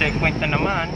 checkpoint na naman.